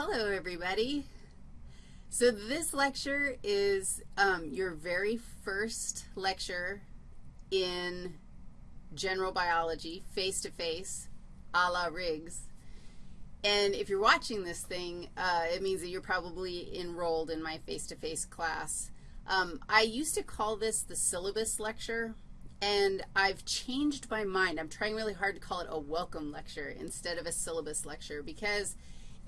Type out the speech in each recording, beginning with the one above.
Hello, everybody. So this lecture is um, your very first lecture in general biology, face-to-face, -face, a la Riggs. And if you're watching this thing, uh, it means that you're probably enrolled in my face-to-face -face class. Um, I used to call this the syllabus lecture, and I've changed my mind. I'm trying really hard to call it a welcome lecture instead of a syllabus lecture because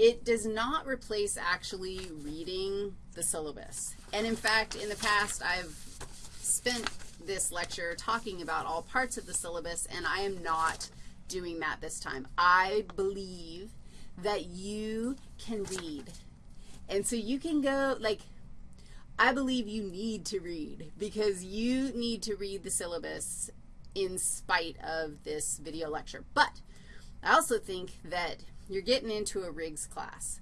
it does not replace actually reading the syllabus. And in fact, in the past, I've spent this lecture talking about all parts of the syllabus, and I am not doing that this time. I believe that you can read. And so you can go, like, I believe you need to read because you need to read the syllabus in spite of this video lecture. But I also think that you're getting into a Riggs class.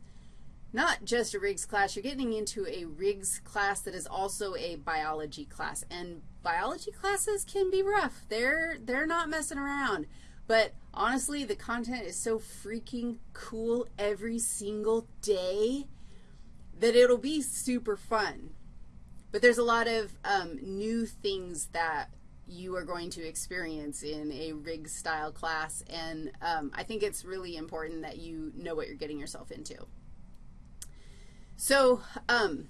Not just a Riggs class, you're getting into a Riggs class that is also a biology class. And biology classes can be rough. They're, they're not messing around. But honestly, the content is so freaking cool every single day that it'll be super fun. But there's a lot of um, new things that you are going to experience in a Riggs style class, and um, I think it's really important that you know what you're getting yourself into. So um,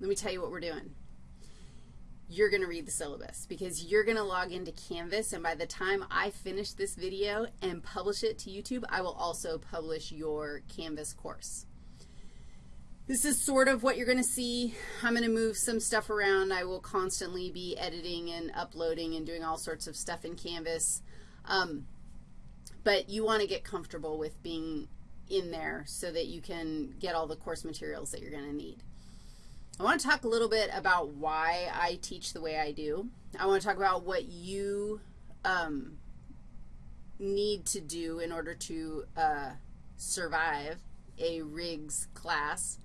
let me tell you what we're doing. You're going to read the syllabus because you're going to log into Canvas, and by the time I finish this video and publish it to YouTube, I will also publish your Canvas course. This is sort of what you're going to see. I'm going to move some stuff around. I will constantly be editing and uploading and doing all sorts of stuff in Canvas. Um, but you want to get comfortable with being in there so that you can get all the course materials that you're going to need. I want to talk a little bit about why I teach the way I do. I want to talk about what you um, need to do in order to uh, survive a Riggs class.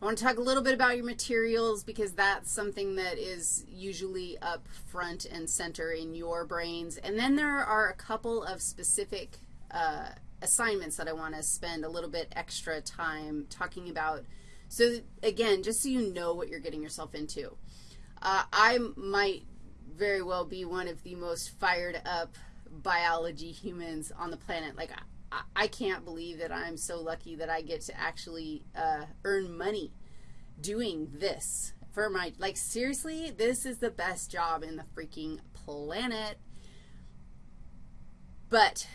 I want to talk a little bit about your materials because that's something that is usually up front and center in your brains. And then there are a couple of specific uh, assignments that I want to spend a little bit extra time talking about. So, again, just so you know what you're getting yourself into. Uh, I might very well be one of the most fired up biology humans on the planet. Like, I can't believe that I'm so lucky that I get to actually uh, earn money doing this for my, like, seriously, this is the best job in the freaking planet. But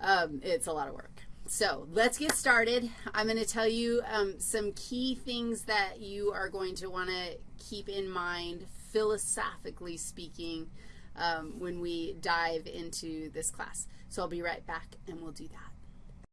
um, it's a lot of work. So let's get started. I'm going to tell you um, some key things that you are going to want to keep in mind, philosophically speaking, um, when we dive into this class. So I'll be right back, and we'll do that.